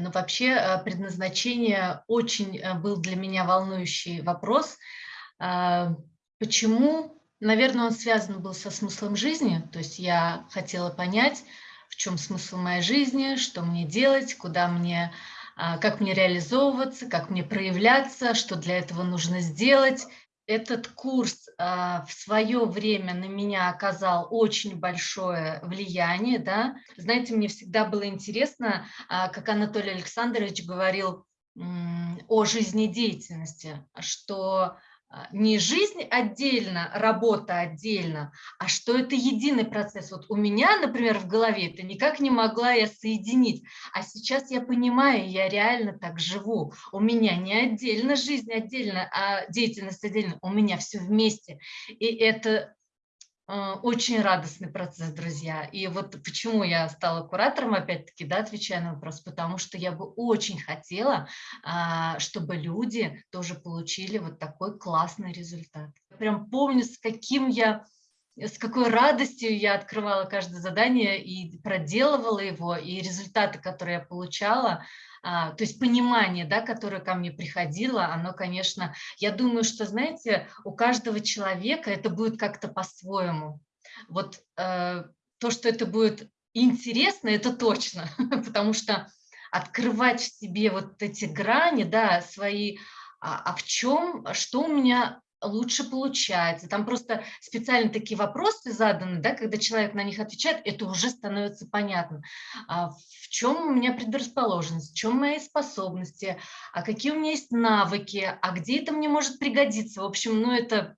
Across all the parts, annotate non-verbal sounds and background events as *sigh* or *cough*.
Ну, вообще э, предназначение очень э, был для меня волнующий вопрос. А, почему? Наверное, он связан был со смыслом жизни. То есть я хотела понять, в чем смысл моей жизни, что мне делать, куда мне, как мне реализовываться, как мне проявляться, что для этого нужно сделать этот курс а, в свое время на меня оказал очень большое влияние. Да? Знаете, мне всегда было интересно, а, как Анатолий Александрович говорил о жизнедеятельности, что не жизнь отдельно, работа отдельно, а что это единый процесс. Вот у меня, например, в голове это никак не могла я соединить, а сейчас я понимаю, я реально так живу. У меня не отдельно жизнь отдельно, а деятельность отдельно, у меня все вместе. И это а, очень радостный процесс, друзья. И вот почему я стала куратором, опять-таки, да, отвечая на вопрос, потому что я бы очень хотела, а, чтобы люди тоже получили вот такой классный результат. Прям помню, с каким я с какой радостью я открывала каждое задание и проделывала его, и результаты, которые я получала, то есть понимание, да, которое ко мне приходило, оно, конечно, я думаю, что, знаете, у каждого человека это будет как-то по-своему. Вот э, то, что это будет интересно, это точно, *laughs* потому что открывать в себе вот эти грани, да, свои, а, а в чем, что у меня лучше получается. Там просто специально такие вопросы заданы, да, когда человек на них отвечает, это уже становится понятно. А в чем у меня предрасположенность, в чем мои способности, а какие у меня есть навыки, а где это мне может пригодиться. В общем, ну это,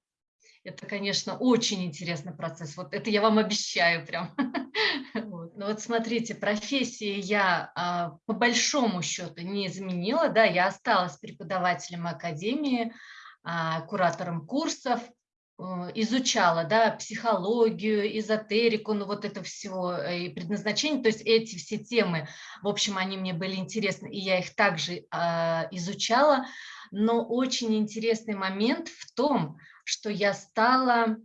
это конечно, очень интересный процесс. Вот это я вам обещаю прям. *laughs* Ну вот смотрите, профессии я а, по большому счету не изменила, да, я осталась преподавателем академии, куратором курсов, э, изучала да, психологию, эзотерику, ну вот это все э, и предназначение, то есть эти все темы, в общем, они мне были интересны, и я их также э, изучала, но очень интересный момент в том, что я стала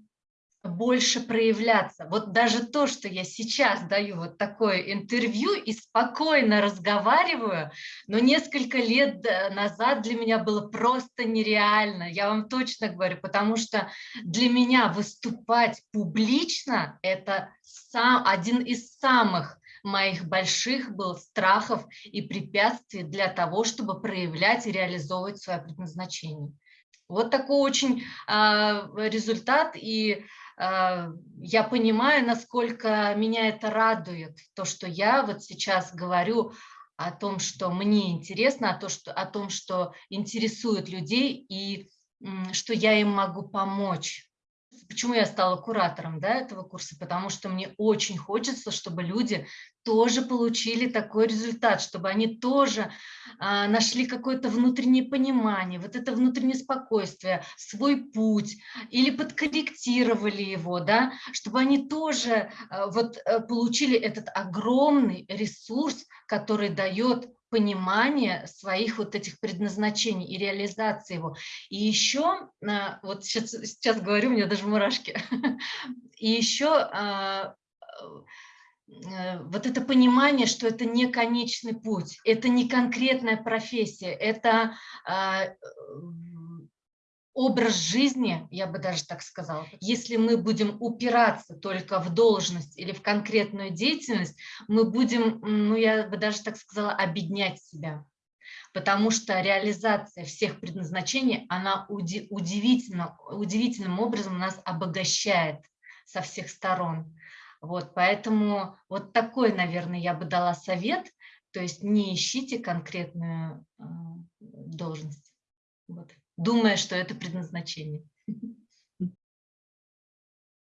больше проявляться. Вот даже то, что я сейчас даю вот такое интервью и спокойно разговариваю, но несколько лет э, назад для меня было просто нереально, я вам точно говорю, потому что для меня выступать публично – это сам, один из самых моих больших был страхов и препятствий для того, чтобы проявлять и реализовывать свое предназначение. Вот такой очень э, результат, и э, я понимаю, насколько меня это радует, то, что я вот сейчас говорю о том, что мне интересно, о, том, что, о том, что интересует людей, и что я им могу помочь почему я стала куратором да, этого курса, потому что мне очень хочется, чтобы люди тоже получили такой результат, чтобы они тоже а, нашли какое-то внутреннее понимание, вот это внутреннее спокойствие, свой путь, или подкорректировали его, да, чтобы они тоже а, вот а, получили этот огромный ресурс, который дает понимание своих вот этих предназначений и реализации его. И еще, а, вот сейчас, сейчас говорю, у меня даже мурашки, *laughs* и еще а, э, вот это понимание, что это не конечный путь, это не конкретная профессия, это а, образ жизни, я бы даже так сказала, если мы будем упираться только в должность или в конкретную деятельность, мы будем, ну я бы даже так сказала, обеднять себя. Потому что реализация всех предназначений, она удивительно, удивительным образом нас обогащает со всех сторон. Вот, поэтому вот такой, наверное, я бы дала совет, то есть не ищите конкретную э, должность. Вот думая, что это предназначение. *laughs*